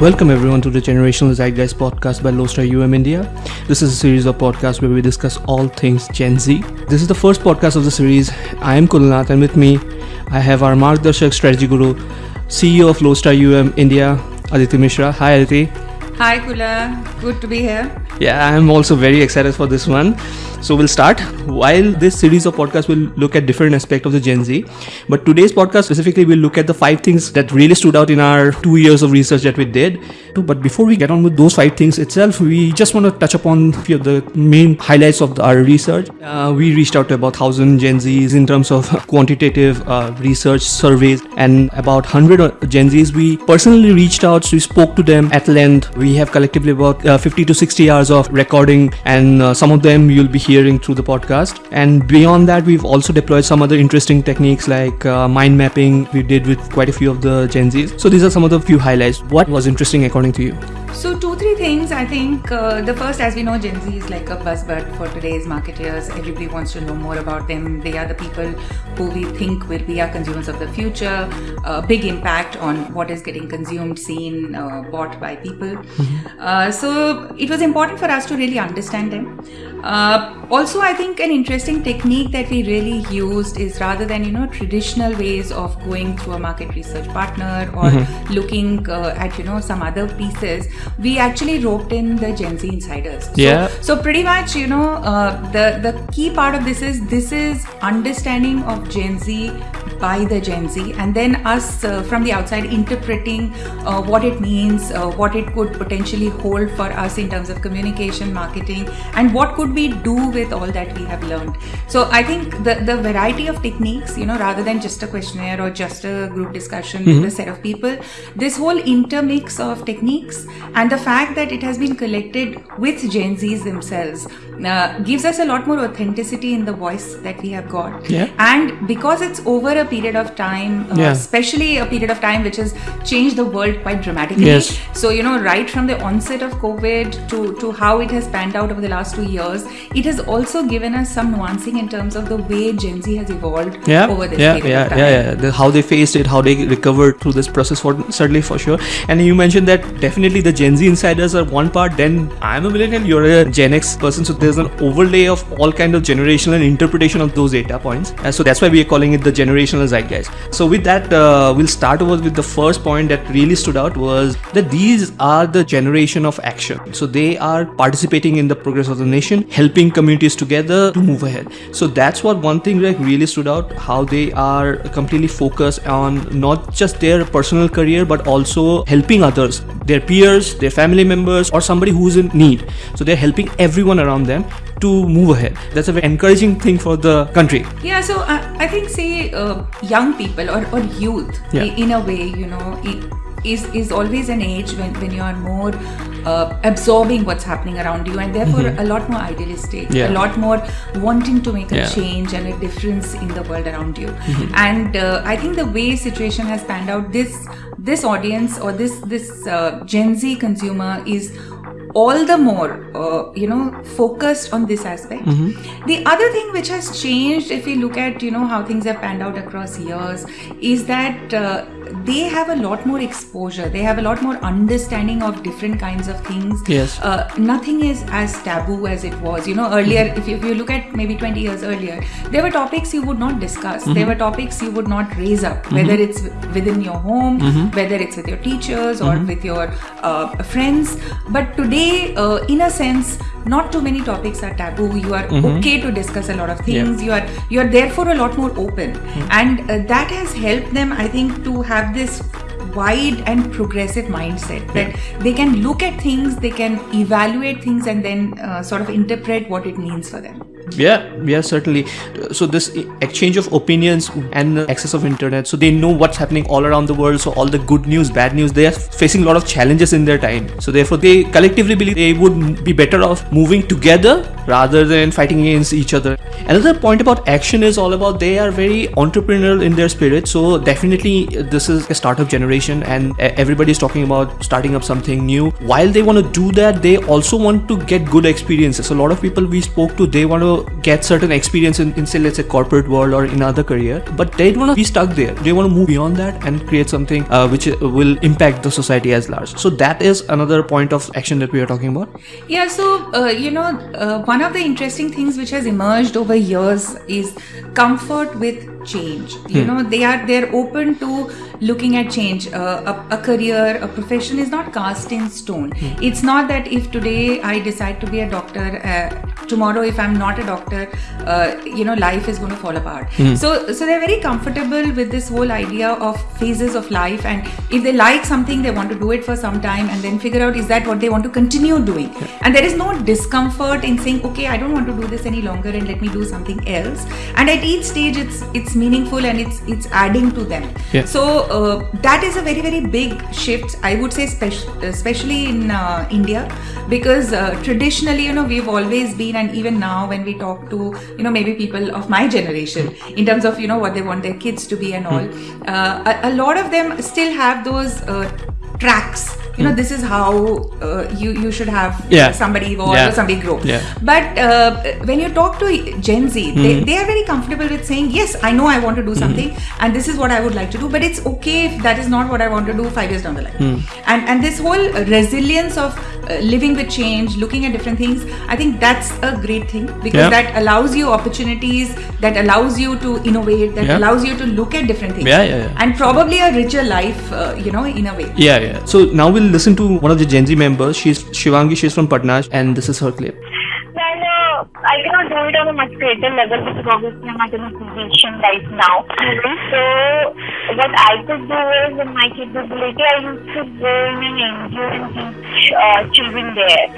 Welcome everyone to the Generational Zeitgeist podcast by Lodestar UM India. This is a series of podcasts where we discuss all things Gen Z. This is the first podcast of the series. I am Kulnath and with me I have our Margdarshak Strategy Guru, CEO of Lodestar UM India, Aditi Mishra. Hi Aditi. Hi Kula, good to be here. Yeah, I'm also very excited for this one. So we'll start. While this series of podcasts will look at different aspects of the Gen Z, but today's podcast specifically will look at the five things that really stood out in our two years of research that we did. But before we get on with those five things itself, we just want to touch upon a few of the main highlights of our research. Uh, we reached out to about thousand Gen Zs in terms of quantitative uh, research surveys, and about hundred Gen Zs we personally reached out. So we spoke to them at length. We have collectively about uh, 50 to 60 hours of recording, and uh, some of them you'll be hearing through the podcast. And beyond that, we've also deployed some other interesting techniques like uh, mind mapping. We did with quite a few of the Gen Zs. So these are some of the few highlights. What was interesting according to you? So, two, three things. I think uh, the first, as we know, Gen Z is like a buzzword for today's marketeers. Everybody wants to know more about them. They are the people who we think will be our consumers of the future. A big impact on what is getting consumed, seen, uh, bought by people. Mm-hmm. Uh, so, it was important for us to really understand them. Uh, also, I think an interesting technique that we really used is rather than you know traditional ways of going through a market research partner or mm-hmm. looking uh, at you know some other pieces, we actually roped in the Gen Z insiders. So, yeah. So pretty much, you know, uh, the the key part of this is this is understanding of Gen Z by the Gen Z, and then us uh, from the outside interpreting uh, what it means, uh, what it could potentially hold for us in terms of communication, marketing, and what could we do with all that we have learned. So I think the the variety of techniques, you know, rather than just a questionnaire or just a group discussion mm-hmm. with a set of people, this whole intermix of techniques and the fact that it has been collected with Gen Zs themselves uh, gives us a lot more authenticity in the voice that we have got. Yeah. And because it's over a period of time, uh, Yeah. especially a period of time which has changed the world quite dramatically. Yes. So, you know, right from the onset of COVID to, to how it has panned out over the last two years, it has also given us some nuancing in terms of the way Gen Z has evolved yeah, over this yeah, period yeah, of time. yeah, yeah. The, how they faced it, how they recovered through this process, for certainly for sure. And you mentioned that definitely the Gen Z insiders are one part. Then I'm a millennial, you're a Gen X person, so there's an overlay of all kind of generational and interpretation of those data points. And so that's why we are calling it the generational zeitgeist. So with that, uh, we'll start over with the first point that really stood out was that these are the generation of action. So they are participating in the progress of the nation, helping communities together to move ahead. So that's what one thing like really stood out how they are completely focused on not just their personal career but also helping others, their peers, their family members, or somebody who's in need. So they're helping everyone around them to move ahead. That's a very encouraging thing for the country. Yeah, so uh, I think, say, uh, young people or, or youth, Yeah. in a way, you know, i- is is always an age when, when you are more uh, absorbing what's happening around you and therefore a lot more idealistic, Mm-hmm. Yeah. a lot more wanting to make a Yeah. Mm-hmm. change and a difference in the world around you. And uh, I think the way situation has panned out, this this audience or this this uh, Gen Z consumer is all the more uh, you know focused on this aspect. The other thing which has changed if we look at you know how things have panned out across years is that uh, they have a lot more exposure. They have a lot more understanding of different kinds of things. Yes. uh, nothing is as taboo as it was. You know earlier if, you, if you look at maybe 20 years earlier there were topics you would not discuss. There were topics you would not raise up whether it's within your home whether it's with your teachers or with your uh, friends. But today uh, in a sense not too many topics are taboo. You are okay to discuss a lot of things. You are you are therefore a lot more open. And uh, that has helped them i think to have this wide and progressive mindset that they can look at things they can evaluate things and then uh, sort of interpret what it means for them Yeah, yeah, certainly. So this exchange of opinions and access of internet, so they know what's happening all around the world. So all the good news, bad news, they are facing a lot of challenges in their time. So therefore, they collectively believe they would be better off moving together rather than fighting against each other. Another point about action is all about they are very entrepreneurial in their spirit. So definitely, uh, this is a startup generation, and uh, everybody is talking about starting up something new. While they want to do that, they also want to get good experiences. A lot of people we spoke to, they want to get certain experience in, in say let's say corporate world or in other career but they don't want to be stuck there. They want to move beyond that and create something uh, which will impact the society as large. So that is another point of action that we are talking about. Yeah so uh, you know uh, one of the interesting things which has emerged over years is comfort with change. You Hmm. know they are they're open to looking at change. Uh, a, a career a profession is not cast in stone. Hmm. it's not that if today i decide to be a doctor uh, tomorrow if i'm not a doctor uh, you know life is going to fall apart. Hmm. so so they're very comfortable with this whole idea of phases of life and if they like something they want to do it for some time and then figure out is that what they want to continue doing. And there is no discomfort in saying okay i don't want to do this any longer and let me do something else. And at each stage it's it's meaningful and it's it's adding to them Yeah. so uh, that is a very very big shift i would say spec- especially in uh, india because uh, traditionally you know we've always been and even now when we talk to you know maybe people of my generation in terms of you know what they want their kids to be and all uh, a, a lot of them still have those uh, tracks you know this is how uh, you you should have Yeah. somebody evolve Yeah. or somebody grow Yeah. but uh, when you talk to gen z they, they are very comfortable with saying yes i know i want to do something and this is what i would like to do but it's okay if that is not what i want to do five years down the line and and this whole resilience of uh, living with change looking at different things i think that's a great thing because Yeah. that allows you opportunities that allows you to innovate that Yeah. allows you to look at different things Yeah, yeah, yeah. and probably a richer life uh, you know in a way yeah yeah so now we'll listen to one of the gen z members she's shivangi she's from patna and this is her clip I cannot do it on a much greater level because obviously I'm not in a position right now. So, what I could do is, in my capability, I used to go in an NGO and teach uh, children there.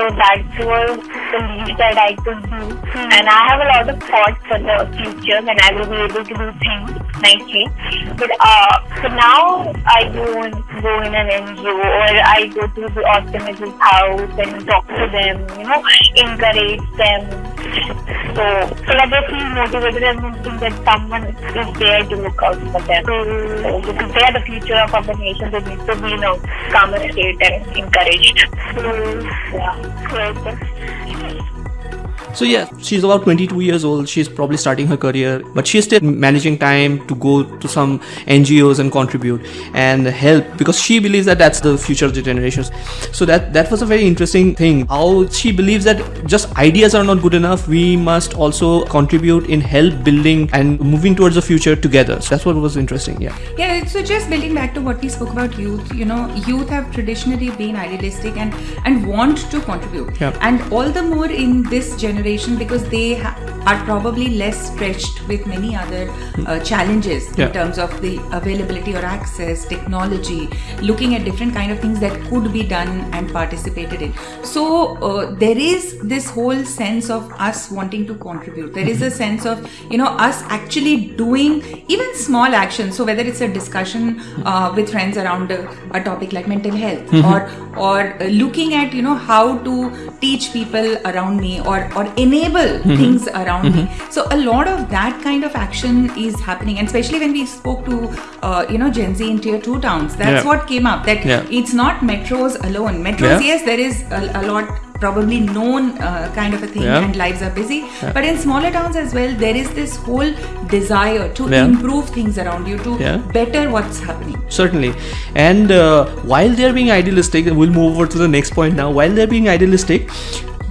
So that was the least that I could do. And I have a lot of thoughts for the future when I will be able to do things nicely. But uh, for now, I don't go in an NGO or I go to the orphanage's house and talk to them, you know, encourage them. So, uh, so that they feel motivated and think that someone is there to look out for them. So, because they are the future of our nation, they need to be in a calmer state and encouraged. So, yeah. Right. So yeah, she's about 22 years old. She's probably starting her career, but she's still managing time to go to some NGOs and contribute and help because she believes that that's the future of the generations. So that that was a very interesting thing. How she believes that just ideas are not good enough. We must also contribute in help building and moving towards the future together. So that's what was interesting. Yeah. Yeah, so just building back to what we spoke about youth, you know, youth have traditionally been idealistic and and want to contribute, Yeah. and all the more in this generation because they are probably less stretched with many other uh, challenges Yeah. in terms of the availability or access, technology, looking at different kind of things that could be done and participated in. So uh, there is this whole sense of us wanting to contribute. There is a sense of you know us actually doing even small actions. So whether it's a discussion uh, with friends around a, a topic like mental health, or or uh, looking at you know how to teach people around me, or or enable things around me. So a lot of that kind of action is happening, and especially when we spoke to uh, you know Gen Z in tier two towns, that's Yeah. what came up. That Yeah. it's not metros alone. Metros, Yeah. yes, there is a, a lot probably known uh, kind of a thing Yeah. and lives are busy but in smaller towns as well there is this whole desire to Yeah. improve things around you to Yeah. better what's happening certainly and uh, while they're being idealistic and we'll move over to the next point now while they're being idealistic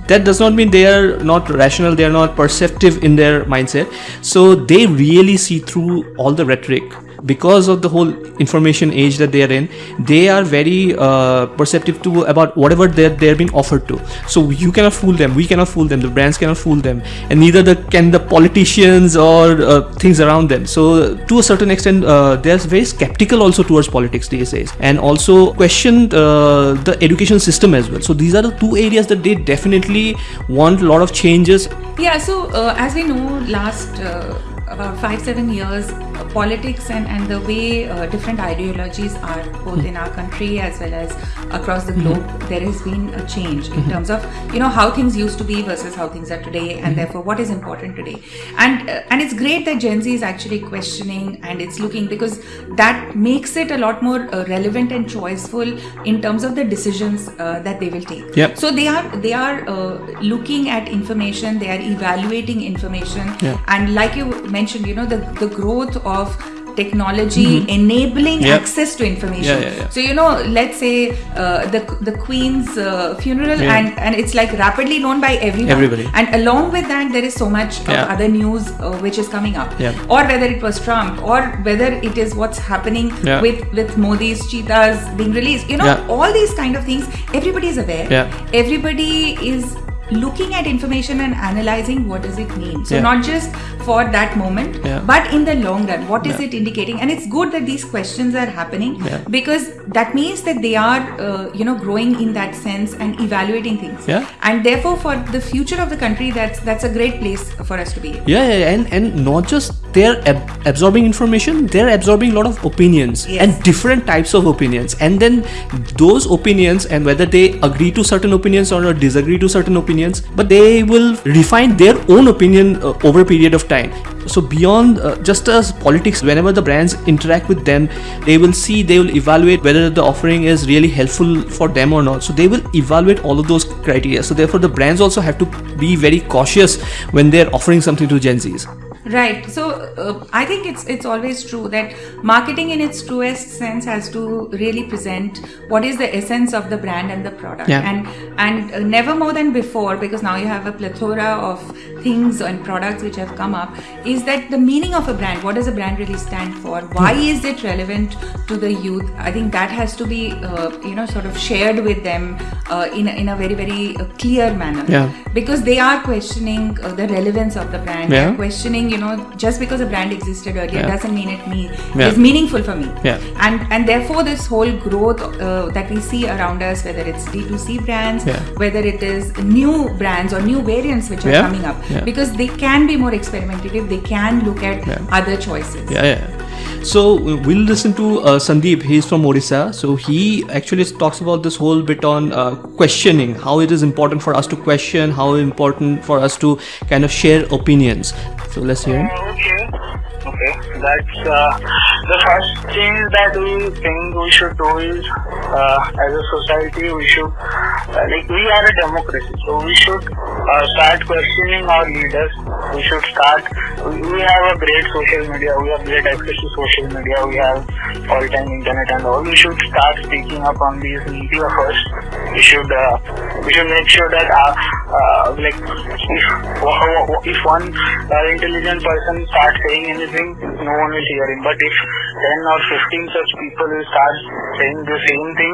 that does not mean they are not rational they are not perceptive in their mindset. So they really see through all the rhetoric because of the whole information age that they are in they are very uh, perceptive to about whatever they're, they're being offered to. So you cannot fool them we cannot fool them the brands cannot fool them and neither the, can the politicians or uh, things around them. So to a certain extent uh, they're very skeptical also towards politics these days. And also question uh, the education system as well. So these are the two areas that they definitely want a lot of changes. Yeah so uh, as we know last uh, about five seven years, uh, politics and and the way uh, different ideologies are both in our country as well as across the globe, there has been a change in terms of you know how things used to be versus how things are today, and therefore what is important today. And uh, and it's great that Gen Z is actually questioning and it's looking because that makes it a lot more uh, relevant and choiceful in terms of the decisions uh, that they will take. Yep. So they are they are uh, looking at information, they are evaluating information, Yeah. and like you mentioned, you know the the growth of technology enabling Yep. access to information. Yeah, yeah. So you know, let's say uh, the the Queen's uh, funeral, and and it's like rapidly known by everyone. Everybody. And along with that, there is so much of other news uh, which is coming up. Or whether it was Trump, or whether it is what's happening with with Modi's cheetahs being released. You know, all these kind of things. Everybody is aware. Yeah. Everybody is looking at information and analyzing what does it mean so Yeah. not just for that moment Yeah. but in the long run what is Yeah. it indicating and it's good that these questions are happening because that means that they are uh, you know growing in that sense and evaluating things Yeah. and therefore for the future of the country that's that's a great place for us to be. Yeah, yeah, and and not just they're ab- absorbing information, they're absorbing a lot of opinions Yes. and different types of opinions, and then those opinions and whether they agree to certain opinions or disagree to certain opinions, but they will refine their own opinion uh, over a period of time. So beyond uh, just as politics, whenever the brands interact with them, they will see, they will evaluate whether the offering is really helpful for them or not. So they will evaluate all of those criteria. So therefore, the brands also have to be very cautious when they're offering something to Gen Zs. Right. So uh, I think it's it's always true that marketing in its truest sense has to really present what is the essence of the brand and the product, Yeah. and and uh, never more than before because now you have a plethora of things and products which have come up. Is that the meaning of a brand? What does a brand really stand for? Why is it relevant to the youth? I think that has to be uh, you know sort of shared with them uh, in a, in a very very uh, clear manner Yeah. because they are questioning uh, the relevance of the brand. Yeah. They're questioning, you know, just because a brand existed earlier Yeah. doesn't mean it me Yeah. is meaningful for me. Yeah. And and therefore this whole growth uh, that we see around us, whether it's D2C brands, whether it is new brands or new variants which are coming up, because they can be more experimentative. They can look at other choices. Yeah, yeah. So uh, we'll listen to uh, Sandeep. He's from Odisha. So he actually talks about this whole bit on uh, questioning, how it is important for us to question, how important for us to kind of share opinions. So let's hear him. Okay. Okay. That's uh, the first thing that we think we should do is, uh, as a society, we should, uh, like, we are a democracy, so we should uh, start questioning our leaders. We should start. We, have a great social media. We have great access to social media. We have all-time internet and all. We should start speaking up on these media first. We should. Uh, we should make sure that, uh, uh, like, if if one uh, intelligent person starts saying anything, no one will hear him. But if 10 or 15 such people will start saying the same thing,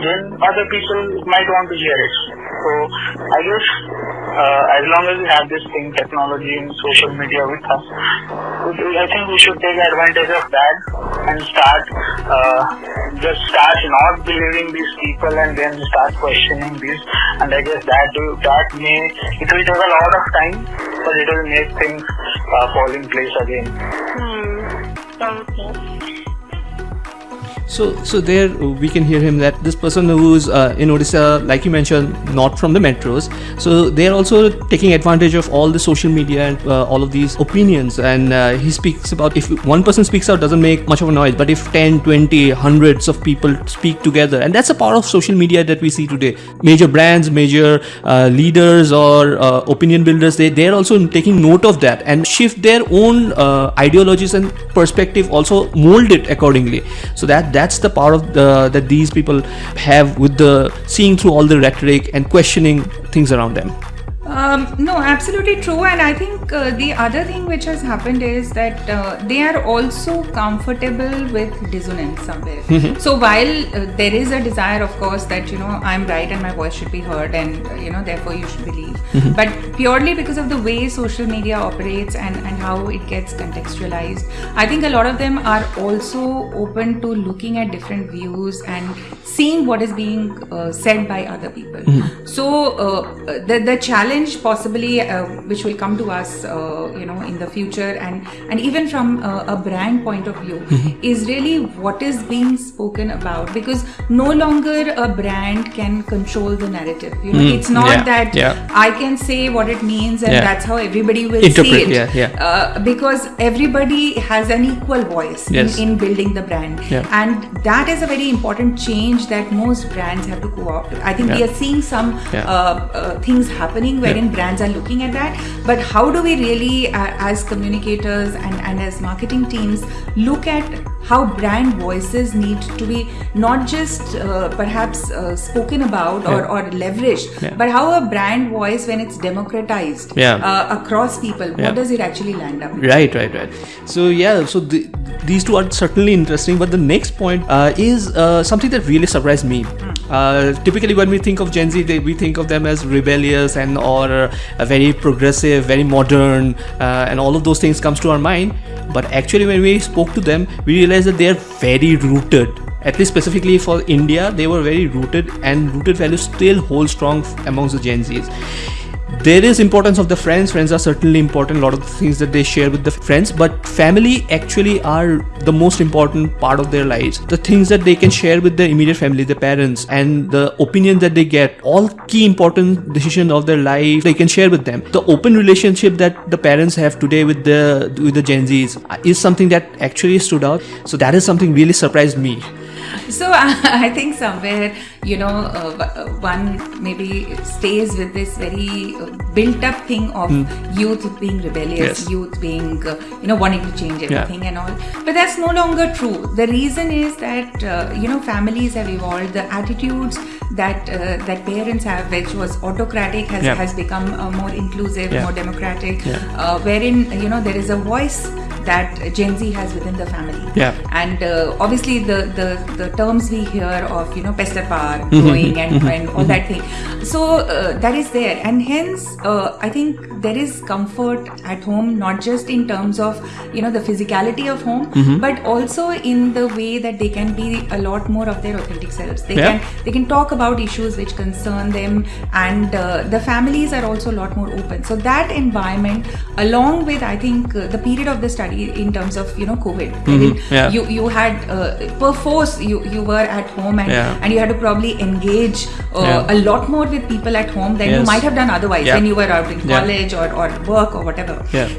then other people might want to hear it. So I guess as long as we have this thing, technology and social media with us, I think we should take advantage of that and start uh, just start not believing these people and then start questioning these. And I guess that that may it will take a lot of time, but it will make things uh, fall in place again. Hmm. Okay. So, so there uh, we can hear him that this person who's uh, in Odisha, like you mentioned, not from the metros. So they are also taking advantage of all the social media and uh, all of these opinions. And uh, he speaks about if one person speaks out, doesn't make much of a noise. But if 10, 20, hundreds of people speak together, and that's a part of social media that we see today. Major brands, major uh, leaders, or uh, opinion builders, they they are also taking note of that and shift their own ideologies and perspective. Also mold it accordingly. So that that's the part of the that these people have with the seeing through all the rhetoric and questioning things around them. Um, no, absolutely true. And I think uh, the other thing which has happened is that uh, they are also comfortable with dissonance somewhere. so while uh, there is a desire, of course, that you know I'm right and my voice should be heard, and uh, you know therefore you should believe, but purely because of the way social media operates and and how it gets contextualized, I think a lot of them are also open to looking at different views and seeing what is being uh, said by other people. So uh, the the challenge possibly uh, which will come to us uh, you know in the future and and even from uh, a brand point of view is really what is being spoken about because no longer a brand can control the narrative. You know it's not Yeah, that yeah. i can say what it means and Yeah. that's how everybody will Interpret, see it. yeah, yeah. Uh, because everybody has an equal voice Yes. in, in building the brand. And that is a very important change that most brands have to co-opt. I think we are seeing some uh, uh, things happening wherein brands are looking at that but how do we really uh, as communicators and, and as marketing teams look at how brand voices need to be not just uh, perhaps uh, spoken about or, Yeah. or leveraged Yeah. but how a brand voice when it's democratized Yeah. uh, across people what does it actually land up Right, right, right. So yeah, so the, these two are certainly interesting. But the next point uh, is uh, something that really surprised me. Uh, typically, when we think of Gen Z, they, we think of them as rebellious and or very progressive, very modern, uh, and all of those things comes to our mind. But actually, when we spoke to them, we realized that they are very rooted. At least specifically for India, they were very rooted, and rooted values still hold strong amongst the Gen Zs there is importance of the friends. Friends are certainly important. A lot of the things that they share with the friends. But family actually are the most important part of their lives. The things that they can share with their immediate family their parents and the opinion that they get all key important decisions of their life they can share with them. The open relationship that the parents have today with the with the gen z's is something that actually stood out. So that is something really surprised me So I think somewhere you know uh, uh, one maybe stays with this very uh, built-up thing of youth being rebellious, Yes. youth being uh, you know wanting to change everything and all. But that's no longer true. The reason is that uh, you know families have evolved. The attitudes that uh, that parents have, which was autocratic, has Yeah. has become uh, more inclusive, Yeah. more democratic. Yeah. Uh, wherein you know there is a voice that Gen Z has within the family. Yeah. and uh, obviously the, the the terms we hear of you know pester power growing and, and all that thing. So uh, that is there. And hence uh, i think there is comfort at home not just in terms of you know the physicality of home but also in the way that they can be a lot more of their authentic selves. They Yeah. can they can talk about issues which concern them and uh, the families are also a lot more open. So that environment along with i think uh, the period of the study in terms of you know covid wherein Yeah. you you had uh, perforce you you were at home and Yeah. and you had to probably engage uh, Yeah. a lot more with people at home than you might have done otherwise when you were out in college or, or work or whatever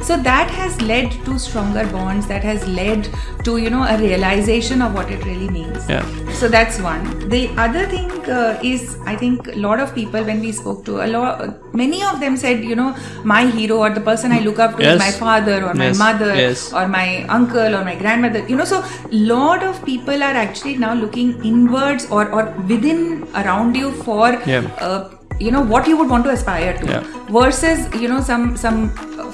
so that has led to stronger bonds that has led to you know a realization of what it really means Yeah. so that's one the other thing uh, is i think a lot of people when we spoke to a lot many of them said you know my hero or the person i look up to Yes. is my father or my Yes. mother Yes. Or my uncle or my grandmother you know so lot of people are actually now looking inwards or or within around you for Yeah. uh, you know what you would want to aspire to Yeah. versus you know some some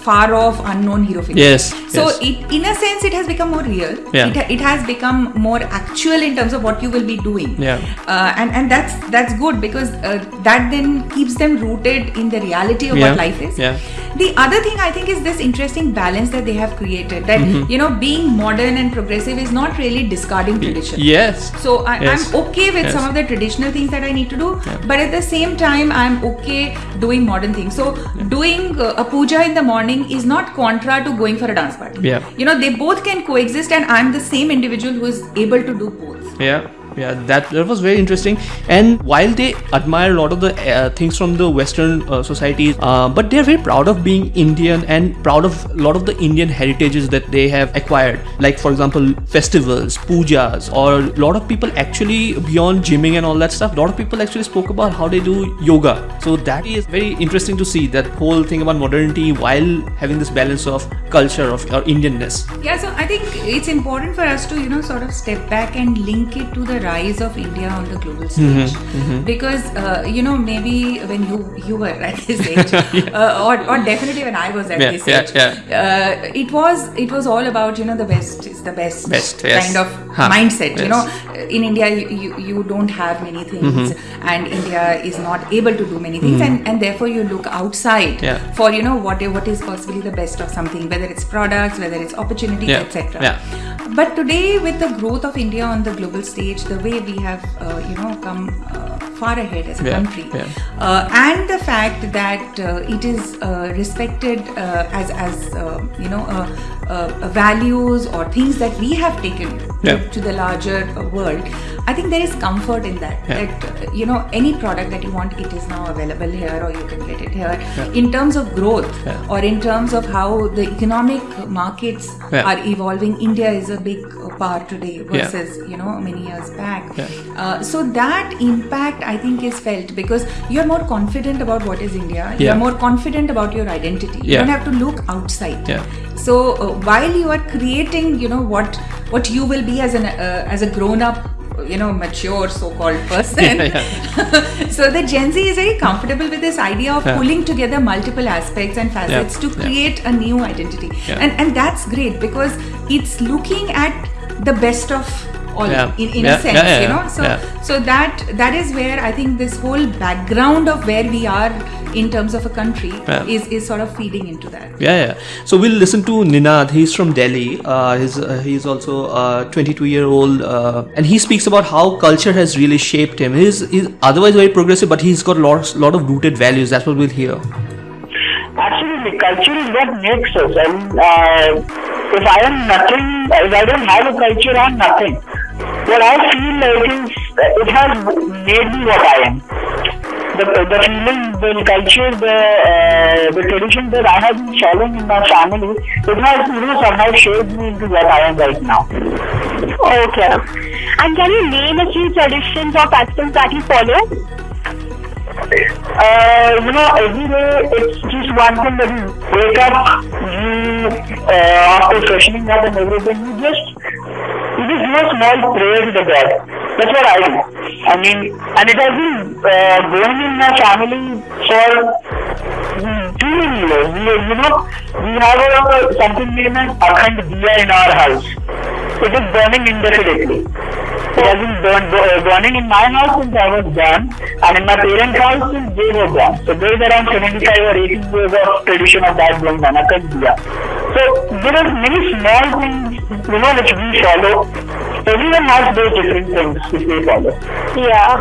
far off unknown hero figure Yes, so yes. it in a sense it has become more real Yeah. it, it has become more actual in terms of what you will be doing Yeah. uh, and and that's that's good because uh, that then keeps them rooted in the reality of Yeah. what life is Yeah. the other thing i think is this interesting balance that they have created that Mm-hmm. you know being modern and progressive is not really discarding tradition yes so I, Yes. I'm okay with Yes. some of the traditional things that I need to do, but at the same time, I'm okay doing modern things. So doing uh, a puja in the morning is not contra to going for a dance party. Yeah. You know, they both can coexist, and I'm the same individual who is able to do both. yeah yeah that that was very interesting. And while they admire a lot of the uh, things from the western uh, societies uh, but they're very proud of being indian and proud of a lot of the indian heritages that they have acquired. Like for example festivals pujas or a lot of people actually beyond gymming and all that stuff a lot of people actually spoke about how they do yoga. So that is very interesting to see that whole thing about modernity while having this balance of culture of or indianness. Yeah, so I think it's important for us to, you know, sort of step back and link it to the rise of India on the global Mm-hmm, stage. Because, uh, you know, maybe when you you were at this age, uh, or, or definitely when I was at Yeah, this yeah, age, yeah. Uh, it was it was all about, you know, the West is the best, Best, yes. kind of Huh, mindset. You know, in India, you, you, you don't have many things, Mm-hmm. and India is not able to do many things, and, and therefore you look outside Yeah. for, you know, what, what is possibly the best of something, whether it's products, whether it's opportunities, Yeah, etc. But today, with the growth of India on the global stage, the way we have, uh, you know, come uh, far ahead as a Yeah, country, yeah. uh, and the fact that uh, it is uh, respected uh, as as uh, you know uh, uh, values or things that we have taken Yeah. to, to the larger uh, world. I think there is comfort in that. Yeah. That you know any product that you want, it is now available here, or you can get it here. In terms of growth, Yeah. or in terms of how the economic markets Yeah. are evolving, India is a big part today Yeah. versus you know many years back. Yeah. Uh, so that impact I think is felt because you're more confident about what is India. Yeah. You're more confident about your identity. You don't have to look outside. Yeah. So uh, while you are creating, you know what what you will be as an uh, as a grown up, you know, mature so-called person. so the Gen Z is very comfortable with this idea of Yeah. pulling together multiple aspects and facets to Yeah. create a new identity, Yeah. and and that's great because it's looking at the best of all Yeah. in, in Yeah, a sense yeah, yeah, you know so Yeah. so that that is where i think this whole background of where we are in terms of a country Yeah. is is sort of feeding into that Yeah, yeah. So we'll listen to Ninad. He's from Delhi. Uh, he's uh, he's also uh, 22 year old, uh, and he speaks about how culture has really shaped him. He's, he's otherwise very progressive, but he's got lots lot of rooted values. That's what we'll hear. Absolutely, culture is what makes us. And uh, if I am nothing, if I don't have a culture, I'm nothing. What I feel like is it has made me what I am. The, the feeling, the culture, the uh, the tradition that I have been following in my family, it has you know somehow shaped me into what I am right now. Okay. And can you name a few traditions or customs that you follow? Uh, you know, every day it's just one thing that you wake up, you uh, after freshening up and everything, you just you just do a small prayer to the God. That's what I do. I mean, and it has been uh, going in my family for too many years. We, you know, we have a, something named as Akhand Diya in our house. It is burning indefinitely. It has been burn, bu- burning in my house since I was born, and in my parents' house since they were born. So there is around 75 or 80 years of tradition of that going on. So there are many small things, you know, which we follow. Everyone has those different things which they follow. Yeah.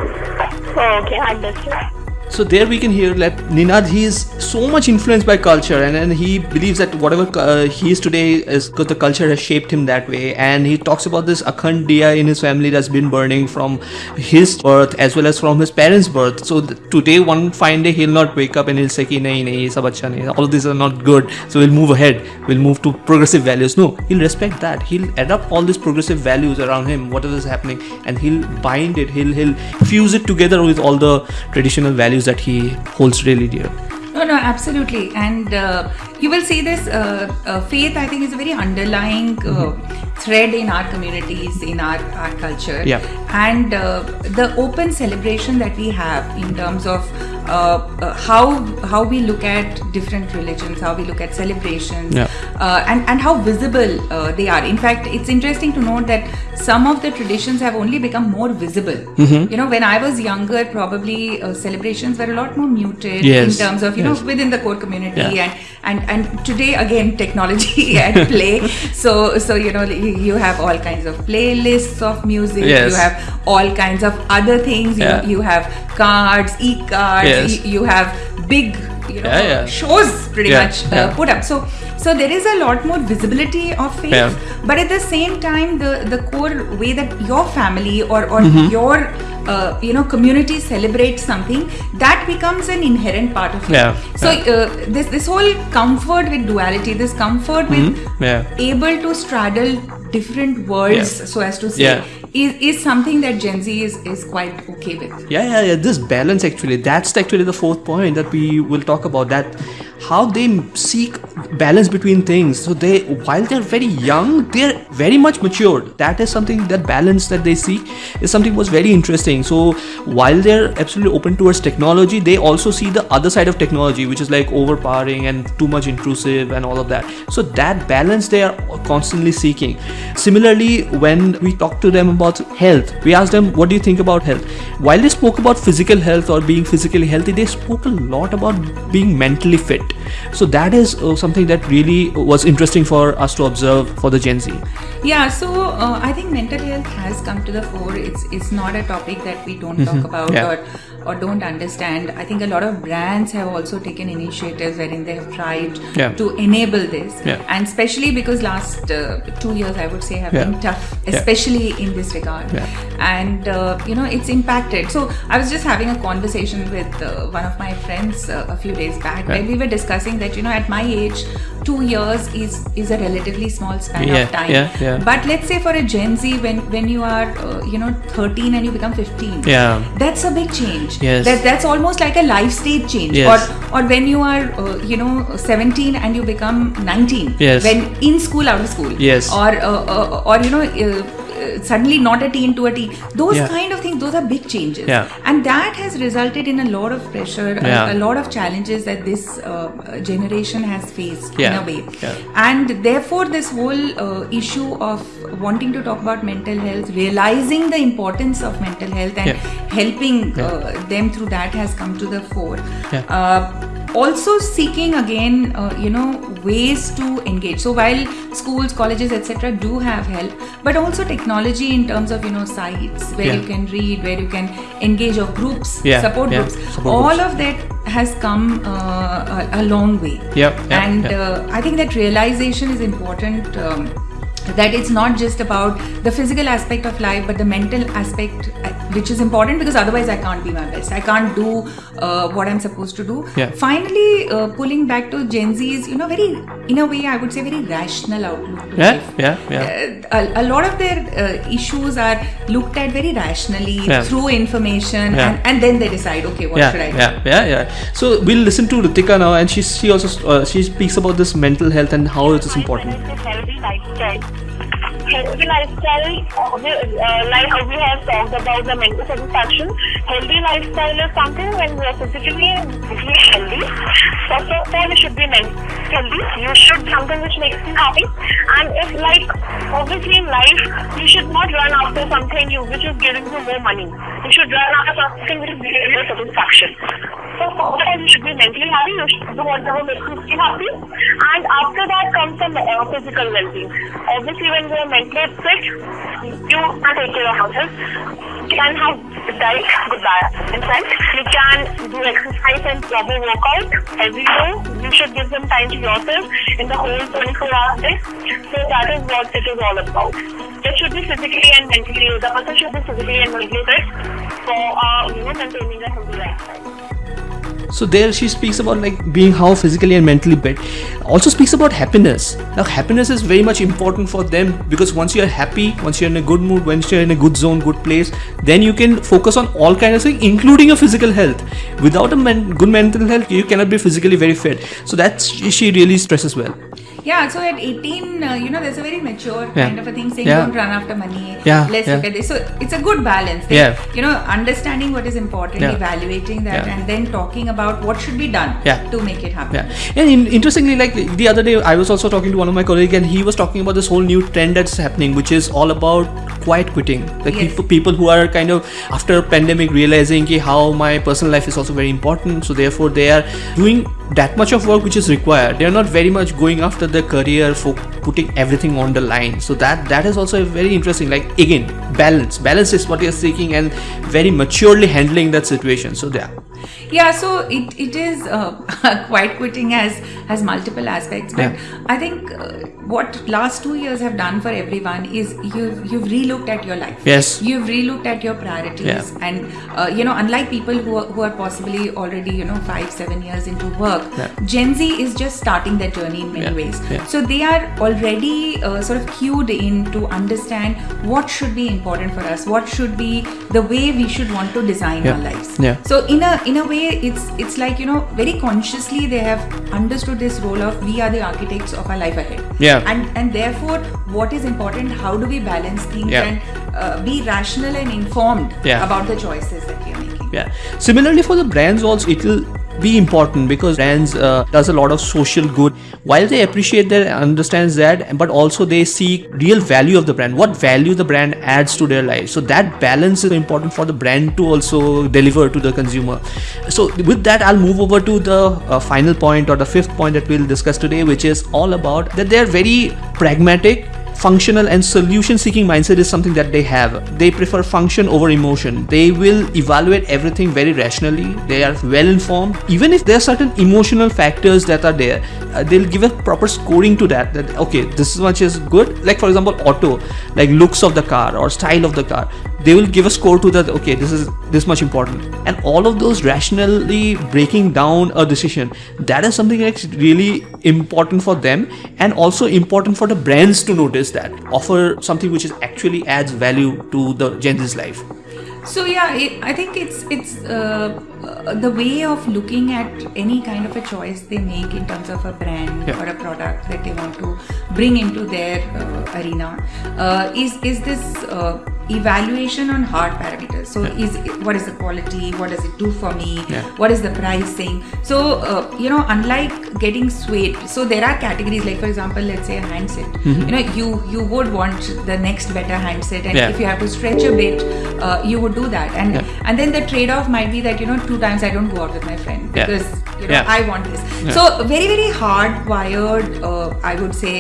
Oh, okay, understood. So there we can hear that Ninad he is so much influenced by culture and, and he believes that whatever uh, he is today is because the culture has shaped him that way. And he talks about this Akhand Diya in his family that's been burning from his birth as well as from his parents birth. So today one fine day he'll not wake up and he'll say ki nahi nahi sab acha nahi. All these are not good. So we'll move ahead. We'll move to progressive values. No he'll respect that. He'll adopt all these progressive values around him whatever is happening and he'll bind it. He'll he'll fuse it together with all the traditional values that he holds really dear No, no, absolutely. And uh, you will see this uh, uh, faith, I think, is a very underlying uh, thread in our communities, in our, our culture. Yeah. And uh, the open celebration that we have in terms of uh, uh, how how we look at different religions, how we look at celebrations, Yeah. uh, and and how visible uh, they are. In fact, it's interesting to note that some of the traditions have only become more visible. Mm-hmm. You know, when I was younger, probably uh, celebrations were a lot more muted Yes, in terms of you yes. know within the core community Yeah. and and and today again technology at play. So so you know you have all kinds of playlists of music. Yes. You have all kinds of other things. You, Yeah. you have cards, e-cards. Yes. You, you have big you know Yeah, yeah. shows pretty Yeah, much uh, put up. So so there is a lot more visibility of faith, but at the same time, the the core way that your family or or Mm-hmm. your uh, you know community celebrates something that becomes an inherent part of it. Yeah, So uh, this this whole comfort with duality, this comfort with Mm-hmm. Yeah. able to straddle different worlds, Yeah. so as to say, Yeah. is is something that Gen Z is is quite okay with. Yeah, yeah, yeah. This balance actually, that's actually the fourth point that we will talk about. That how they seek balance between things. So they, while they're very young, they're very much matured. That is something that balance that they seek is something was very interesting. So while they're absolutely open towards technology, they also see the other side of technology, which is like overpowering and too much intrusive and all of that. So that balance they are constantly seeking. Similarly, when we talk to them about health, we ask them, What do you think about health? While they spoke about physical health or being physically healthy, they spoke a lot about being mentally fit. So that is uh, something that really was interesting for us to observe for the Gen Z. Yeah, so uh, I think mental health has come to the fore. It's it's not a topic that we don't talk about Mm-hmm. Yeah. or or don't understand. I think a lot of brands have also taken initiatives wherein they have tried Yeah. to enable this, Yeah. and especially because last uh, two years I would say have Yeah. been tough, especially in this regard, and uh, you know it's impacted. So I was just having a conversation with uh, one of my friends uh, a few days back where we were discussing that you know at my age, two years is is a relatively small span of time. But let's say for a Gen Z, when when you are uh, you know 13 and you become 15, Yeah. that's a big change. Yes. That that's almost like a life stage change. Yes. Or or when you are uh, you know 17 and you become 19. Yes. When in school, out of school. Yes. Or uh, uh, or you know. Uh, suddenly not a teen to a teen those Yeah. kind of things those are big changes. Yeah. and that has resulted in a lot of pressure a- Yeah. a, lot of challenges that this uh, generation has faced in a way. And therefore this whole uh, issue of wanting to talk about mental health realizing the importance of mental health and helping uh, them through that has come to the fore. Uh, also seeking again uh, you know ways to engage so while schools colleges etc do have help but also technology in terms of you know sites where Yeah. you can read where you can engage of groups Yeah, support groups support all groups. of that has come uh, a, a long way Yep, and. Uh, i think that realization is important um, that it's not just about the physical aspect of life but the mental aspect which is important because otherwise i can't be my best i can't do uh, what i'm supposed to do Yeah. finally uh, pulling back to gen z's you know very in a way i would say very rational outlook Yeah, life yeah, yeah. uh, a, a lot of their uh, issues are looked at very rationally Yeah. through information Yeah. and, and then they decide okay what yeah, should i do yeah, yeah, yeah. So we'll listen to Ritika now, and she she also uh, she speaks about this mental health and how it is important. Healthy lifestyle. Uh, we- uh, like we have talked about the mental satisfaction. Healthy lifestyle is something when we are physically healthy. First of all, you should be mentally. You should something which makes you happy. And if like obviously in life, you should not run after something you which is giving you more money. You should run after something which is giving you satisfaction. So first all, you should be mentally happy. You should do whatever makes you happy. And after that comes the uh, physical well-being. Obviously, when you are mentally fit, you take care of yourself. You can have diet, good diet. In fact, you can do exercise and proper workout every day. You should give some time to yourself in the whole 24 hours. So that is what it is all about. It should be physically and mentally, the person should be physically and mentally fit for uh, you know, maintaining a healthy lifestyle. So there she speaks about like being how physically and mentally fit. Also speaks about happiness. Now happiness is very much important for them because once you are happy, once you're in a good mood, once you're in a good zone, good place, then you can focus on all kinds of things, including your physical health. Without a men- good mental health, you cannot be physically very fit. So that's she really stresses well. Yeah, so at 18, uh, you know, there's a very mature Yeah. kind of a thing saying Yeah. don't run after money. Yeah, Let's yeah. look at this. So it's a good balance. That, Yeah. You know, understanding what is important, evaluating that, and then talking about what should be done Yeah. to make it happen. Yeah, and in, interestingly, like the other day, I was also talking to one of my colleagues, and he was talking about this whole new trend that's happening, which is all about quiet quitting. Like Yes. people, people who are kind of after pandemic realizing ki, how my personal life is also very important, so therefore they are doing that much of work which is required. They are not very much going after the career for putting everything on the line. So that that is also very interesting. Like again, balance. Balance is what you're seeking, and very maturely handling that situation. So yeah. Yeah, so it, it is uh, quiet quitting has has multiple aspects, but Yeah. I think uh, what last two years have done for everyone is you've you've relooked at your life. Yes. You've relooked at your priorities, Yeah. and uh, you know, unlike people who are, who are possibly already you know five seven years into work, Yeah. Gen Z is just starting their journey in many ways. So they are already uh, sort of cued in to understand what should be important for us, what should be the way we should want to design our lives. Yeah. So in a in a way, it's it's like you know very consciously they have understood this role of we are the architects of our life ahead. Yeah. And and therefore, what is important? How do we balance things Yeah. and uh, be rational and informed Yeah. about the choices that we are making? Yeah. Similarly, for the brands also, it will be important because brands uh, does a lot of social good. While they appreciate that, understands that, but also they see real value of the brand. What value the brand adds to their life. So that balance is important for the brand to also deliver to the consumer. So with that, I'll move over to the uh, final point or the fifth point that we'll discuss today, which is all about that they are very pragmatic functional and solution seeking mindset is something that they have. They prefer function over emotion. They will evaluate everything very rationally. They are well informed. Even if there are certain emotional factors that are there, uh, they'll give a proper scoring to that. That okay, this much is good. Like for example, auto, like looks of the car or style of the car they will give a score to that okay this is this much important. And all of those rationally breaking down a decision that is something that's really important for them and also important for the brands to notice that offer something which is actually adds value to the gen z's life. So yeah, it, I think it's it's uh, uh, the way of looking at any kind of a choice they make in terms of a brand Yeah. or a product that they want to bring into their uh, arena uh, is is this uh, evaluation on hard parameters. So is what is the quality? What does it do for me? Yeah. What is the pricing? So uh, you know, unlike getting swayed, so there are categories like for example, let's say a handset. Mm-hmm. You know, you you would want the next better handset, and Yeah. if you have to stretch a bit, uh, you would do that. And Yeah. and then the trade-off might be that you know two times I don't go out with my friend Yeah. because you know Yeah. I want this. Yeah. So very very hardwired, uh, I would say,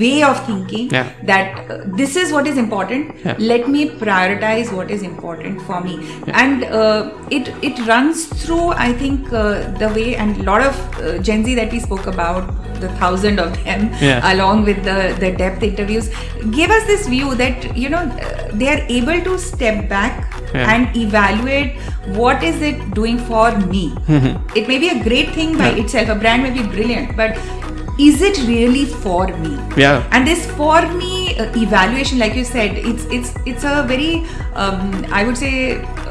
way of thinking Yeah. that uh, this is what is important. Yeah. Let me prioritize what is important for me, and uh, it it runs through. I think uh, the way and a lot of uh, Gen Z that we spoke about, the thousand of them, Yeah. along with the the depth interviews, gave us this view that you know uh, they are able to step back Yeah. and evaluate what is it doing for me. It may be a great thing by Yeah. itself. A brand may be brilliant, but is it really for me? Yeah. And this for me uh, evaluation, like you said, it's it's it's a very um, I would say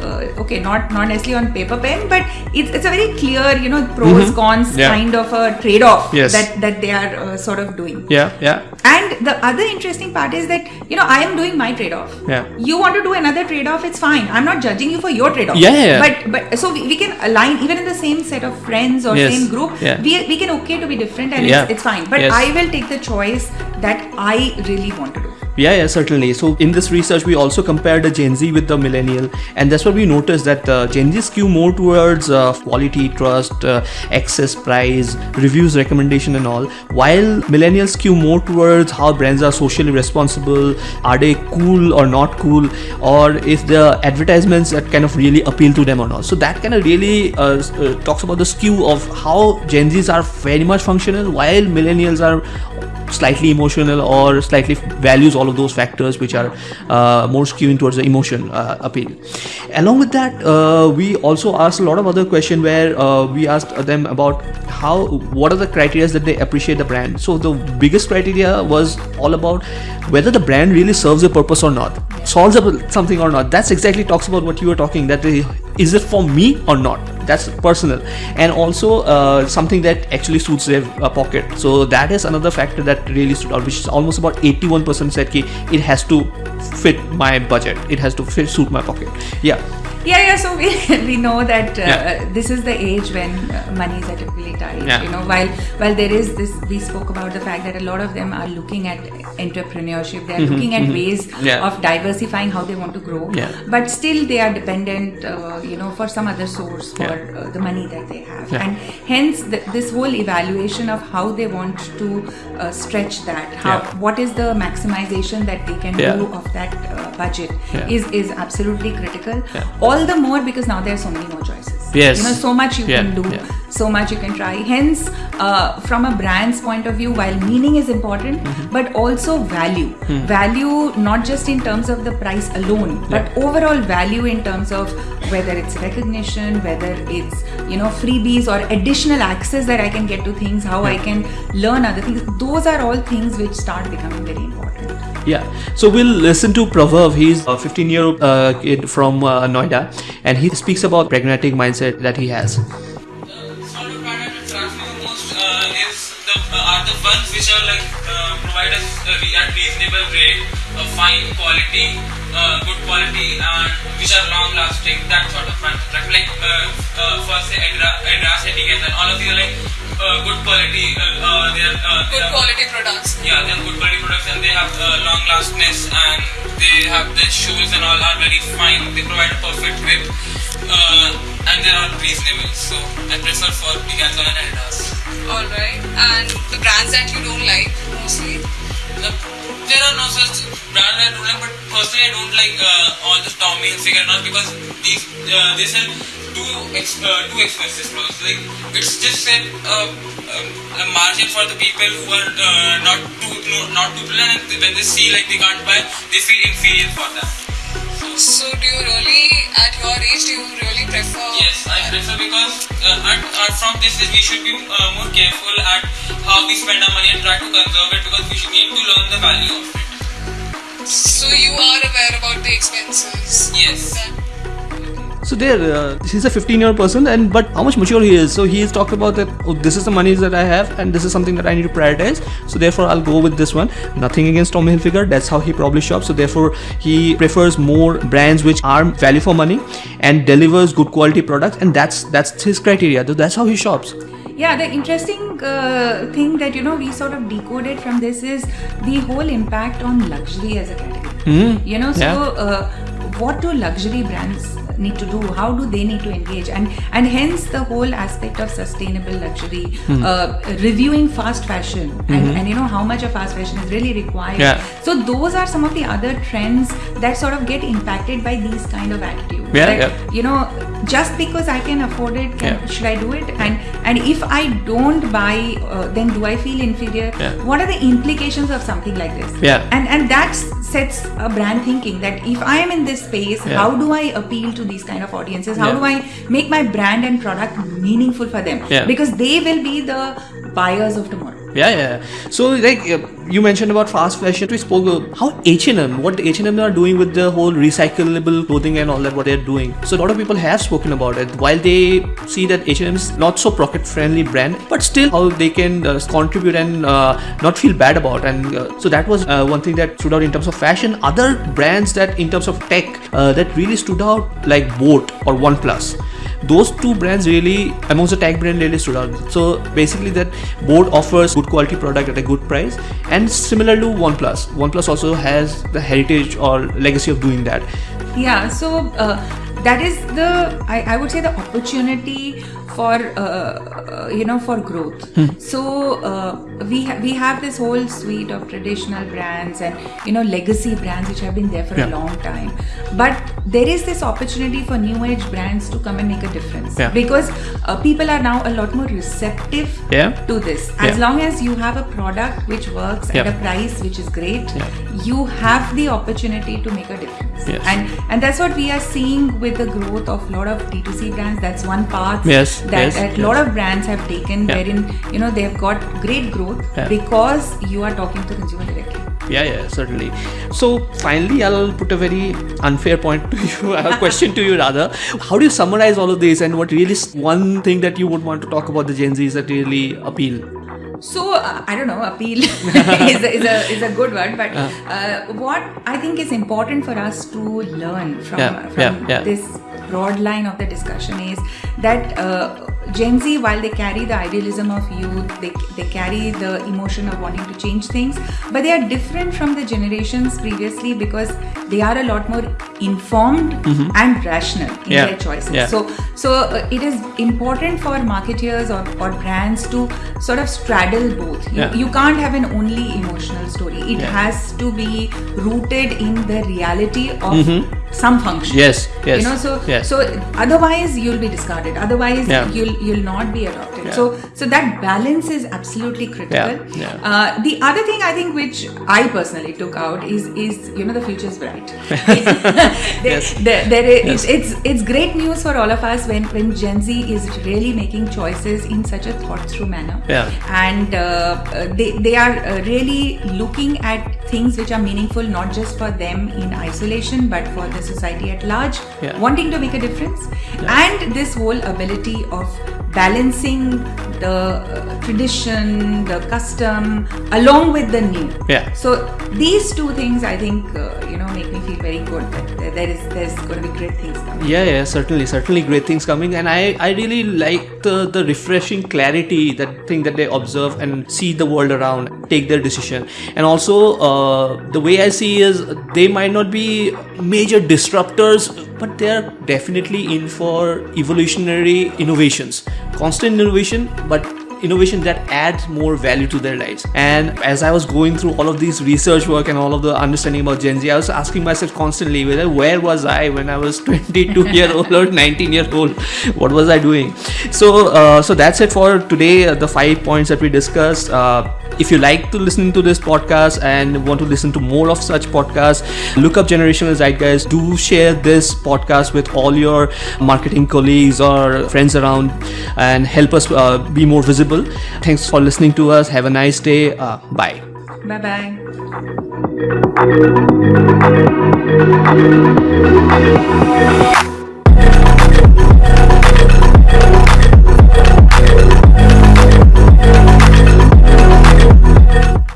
uh, okay, not not necessarily on paper pen, but it's it's a very clear you know pros cons Mm-hmm. Yeah. kind of a trade off Yes. that that they are uh, sort of doing. yeah yeah And the other interesting part is that you know I am doing my trade off. Yeah. You want to do another trade off? It's fine. I'm not judging you for your trade off. Yeah, yeah, yeah. But but so we, we can align even in the same set of friends or Yes. same group. Yeah. We we can okay to be different and Yeah. it's, it's fine. But Yes. I will take the choice that I really want to do. Yeah, yeah, certainly. So in this research, we also compared the Gen Z with the millennial, and that's what we noticed that uh, Gen Z skew more towards uh, quality, trust, uh, access, price, reviews, recommendation, and all, while millennials skew more towards how brands are socially responsible, are they cool or not cool, or if the advertisements that kind of really appeal to them or not. So that kind of really uh, uh, talks about the skew of how Gen Zs are very much functional, while millennials are slightly emotional or slightly values all of those factors which are uh, more skewing towards the emotion uh, appeal. Along with that uh, we also asked a lot of other question where uh, we asked them about how what are the criteria that they appreciate the brand. So the biggest criteria was all about whether the brand really serves a purpose or not solves something or not. That's exactly talks about what you were talking that they, is it for me or not? That's personal. And also uh, something that actually suits their uh, pocket. So that is another factor that really stood out which is almost about 81% said ki it has to fit my budget. It has to fit suit my pocket. Yeah Yeah, yeah. So we, we know that uh, Yeah. this is the age when uh, monies are typically tight. Yeah. You know, while while there is this, we spoke about the fact that a lot of them are looking at entrepreneurship. They are looking at ways Mm-hmm, Yeah. of diversifying how they want to grow. Yeah. But still, they are dependent, uh, you know, for some other source for Yeah. uh, the money that they have, Yeah. and hence the, this whole evaluation of how they want to uh, stretch that. How what is the maximization that they can do of that uh, budget is is absolutely critical Yeah. All the more because now there are so many more choices Yes. you know so much you Yeah, can do yeah. So much you can try hence uh, from a brand's point of view while meaning is important Mm-hmm. but also value Hmm. value not just in terms of the price alone but overall value in terms of whether it's recognition whether it's you know freebies or additional access that i can get to things how i can learn other things those are all things which start becoming very important Yeah. So we'll listen to Prabhav. He's a 15 year old uh, kid from uh, Noida and he speaks about pragmatic mindset that he has. The ones which are like uh, provide us uh, at reasonable rate, uh, fine quality, uh, good quality, and which are long lasting. That sort of brand me. Like uh, uh, for say Adras, Etiquette, and all of these are like uh, good quality. Uh, uh, they are uh, they Good are- quality products. yeah, they are good quality products and they have uh, long lastness and they have the shoes and all are very fine. They provide a perfect grip uh, and they are reasonable. So I prefer for Decathlon and Adidas. Alright. And the brands that you don't like mostly? The, there are no such brands that I don't like, but personally I don't like uh, all the Tommy Hilfiger not because these uh, they sell too ex- uh, too expensive clothes. Like it's just a, uh, a margin for the people who are uh, not too no, not too brilliant. And when they see like they can't buy, they feel inferior for that. So do you really, at your age, do you really prefer? Yes, I prefer because uh, at, at from this age we should be uh, more careful at how we spend our money and try to conserve it because we should need to learn the value of it. So you are aware about the expenses. Yes. That- So there, uh, he's a 15-year old person, and but how much mature he is. So he has talked about that. Oh, this is the money that I have, and this is something that I need to prioritize. So therefore, I'll go with this one. Nothing against Tommy Hilfiger. That's how he probably shops. So therefore, he prefers more brands which are value for money and delivers good quality products, and that's that's his criteria. That's how he shops. Yeah, the interesting uh, thing that you know we sort of decoded from this is the whole impact on luxury as a category. You know, so Yeah. uh, what do luxury brands need to do? How do they need to engage? And and hence the whole aspect of sustainable luxury, uh, reviewing fast fashion, and, and you know how much of fast fashion is really required. Yeah. So those are some of the other trends that sort of get impacted by these kind of attitudes. Yeah, That, yeah. You know, just because I can afford it, can, Yeah. should I do it? And and if I don't buy, uh, then do I feel inferior? Yeah. What are the implications of something like this? Yeah. And and that sets a brand thinking that if I am in this space, Yeah. how do I appeal to these kind of audiences? How do I make my brand and product meaningful for them? Yeah. Because they will be the buyers of tomorrow. Yeah, yeah. So like uh, you mentioned about fast fashion, we spoke uh, how H and M, what H and M are doing with the whole recyclable clothing and all that, what they're doing. So a lot of people have spoken about it. While they see that H and M is not so pocket friendly brand, but still how they can uh, contribute and uh, not feel bad about. And uh, so that was uh, one thing that stood out in terms of fashion. Other brands that in terms of tech uh, that really stood out like Boat or OnePlus those two brands really amongst the tech brand really stood out. So basically that Boat offers good quality product at a good price. And similar to oneplus oneplus also has the heritage or legacy of doing that. Yeah, so uh, that is the I, I would say the opportunity for uh, uh, you know for growth. So uh, we ha- we have this whole suite of traditional brands and you know legacy brands which have been there for Yeah. a long time, but there is this opportunity for new age brands to come and make a difference Yeah. because uh, people are now a lot more receptive Yeah. to this. As long as you have a product which works at a price which is great, you have the opportunity to make a difference Yes. and and that's what we are seeing with the growth of a lot of d2c brands that's one path Yes, that yes, a lot of brands have taken Yeah. wherein you know they've got great growth Yeah. because you are talking to consumer directly. Yeah yeah certainly. So finally i'll put a very unfair point to you a question to you rather. How do you summarize all of this? And what really is one thing that you would want to talk about the gen z's that really appeal So uh, I don't know. Appeal is, a, is a is a good word, but uh, what I think is important for us to learn from Yeah, from yeah, yeah. this broad line of the discussion is that uh, Gen Z, while they carry the idealism of youth, they they carry the emotion of wanting to change things, but they are different from the generations previously because they are a lot more informed and rational in Mm-hmm. Yeah, their choices. yeah. So so uh, it is important for marketeers or, or brands to sort of straddle both you, Yeah. you can't have an only emotional story it has to be rooted in the reality of some function Mm-hmm. Yes, yes, you know so yes. so otherwise you'll be discarded otherwise you'll you'll not be adopted Yeah. so so that balance is absolutely critical Yeah, yeah. Uh, the other thing i think which i personally took out is is you know the future is bright there, Yes. there, there is, Yes. it's, it's it's great news for all of us when when gen z is really making choices in such a thought through manner Yeah. and uh, they, they are uh, really looking at things which are meaningful not just for them in isolation but for the society at large Yeah. wanting to make a difference and this whole ability of balancing the uh, tradition the custom along with the new Yeah. so these two things i think uh, you know make me feel very good that there- is there's going to be great things coming. Yeah yeah certainly certainly great things coming. And i i really like the the refreshing clarity that thing that they observe and see the world around take their decision. And also uh, the way i see is they might not be major disruptors but they are definitely in for evolutionary innovations. Constant innovation but innovation that adds more value to their lives. And as I was going through all of these research work and all of the understanding about Gen Z, I was asking myself constantly, whether where was I when I was 22 year old or 19 year old? What was I doing? So, uh, so that's it for today. Uh, the five points that we discussed. Uh, if you like to listen to this podcast and want to listen to more of such podcasts, look up Generational Zeitgeist. Do share this podcast with all your marketing colleagues or friends around and help us uh, be more visible. Thanks for listening to us. Have a nice day. Uh, bye. Bye bye.